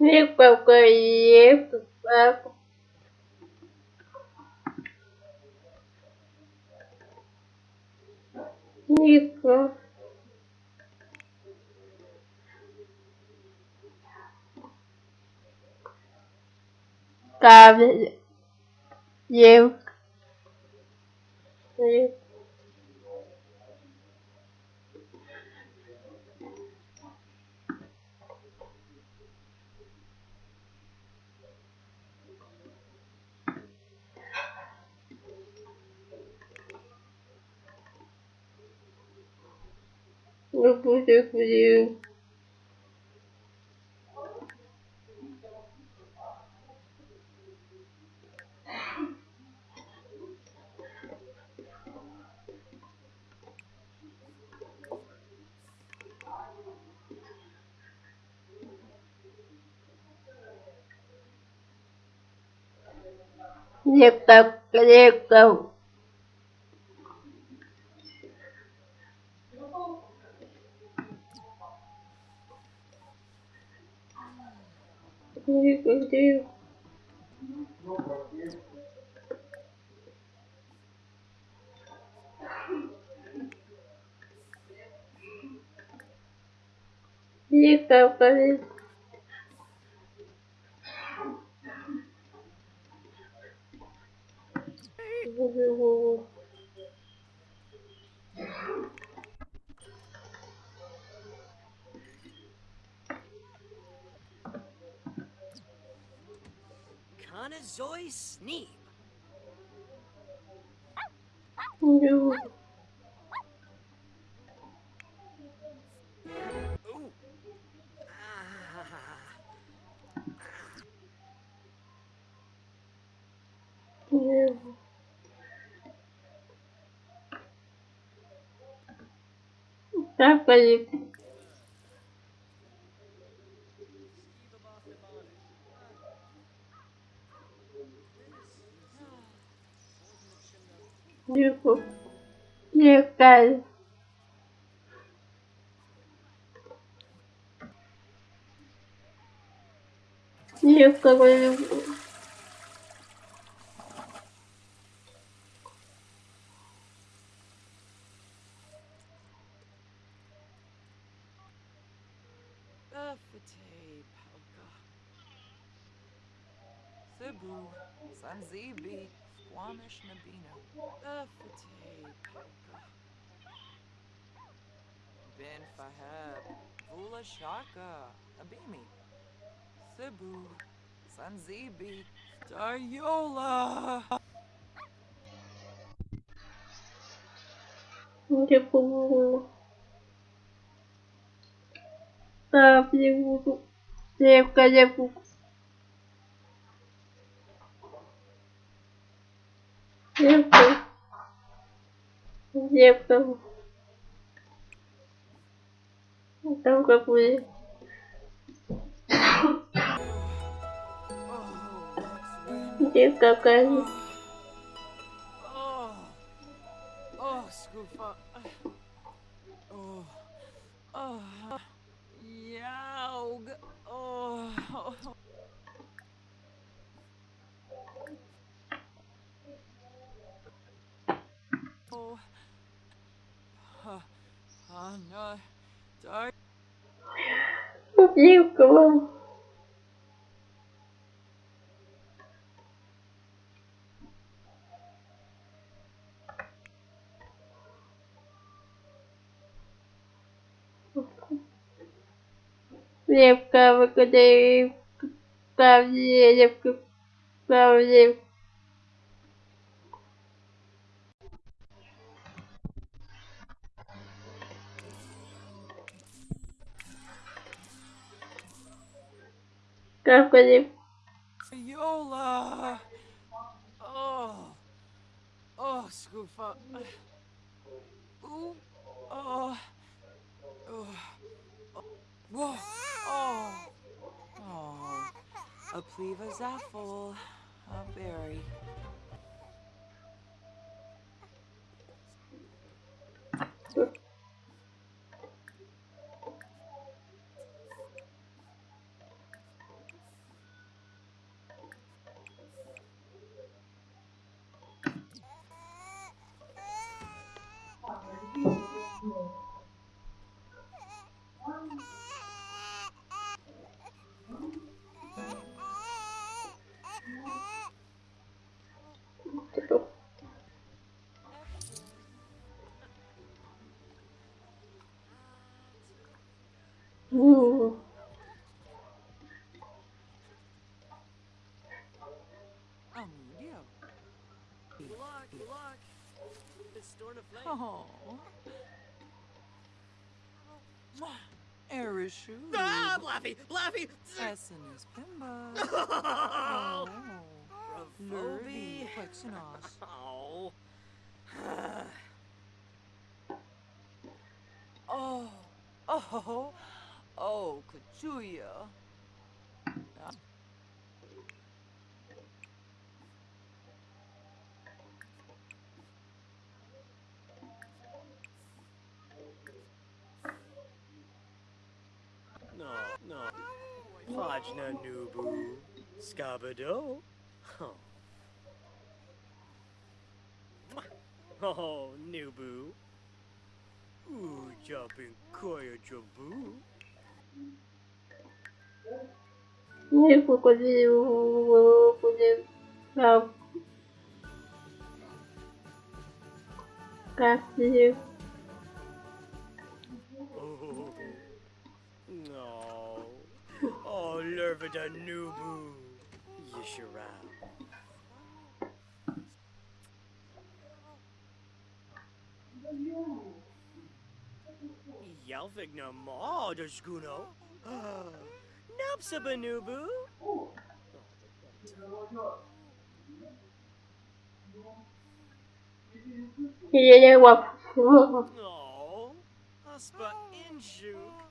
nico canheto, saco. Níquel. Eu. Look what I for you. Diệt tục, diệt tục. Смотри, как дрел. Лихтая полез. Ooh. Ooh. Ah. Tá, Felipe. Desculpa. Нику. Никай. Никого не буду. Cebu, San Zibi. Squamish Nabino. Buffete Palka. Bin Faheb, Vula Shaka, Abimi. Cebu, Sanzibi, Daryola. Tipo. Tá, tipo. Época, tipo. Зеркало. Зеркало. Там как будет. Где какая -то. Яуг. Попьюка вам. Лепка, выкадай, там лепка, там лепка. Prawie. Cadê? Yola. Oh, oh, Scoofa. Ooh, uh, oh, oh, whoa, oh, oh, a pleva zaffle, a berry. Oh. Erishu. Ah, Blaffy! Blaffy! Essenes Pimba. Oh! Oh. Phoebe. Plexenos. Oh. Oh. Oh. Oh, Kachuya. No, no. Pajna Nubu. Scabado. Oh. Oh, Nubu. Ooh, jumping Koya Jabu. Nie pokodził kwenye na kasi Lurvida Nubu. Yishara. Yalvigna Ma Dashkuno. Napsabanubu. ile łap Oh. Aspa Inshuk.